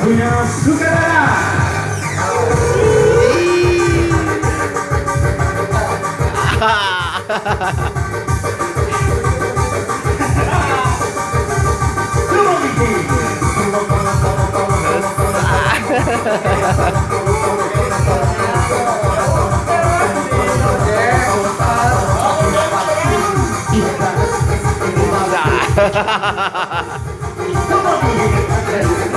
punya sutradara Tarik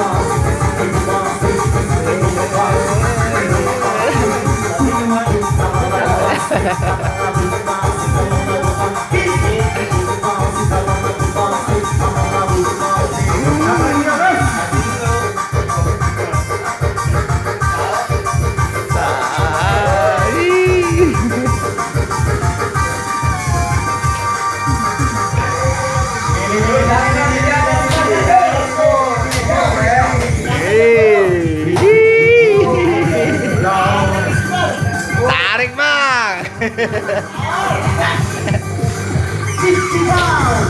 ハハハハ! Oh.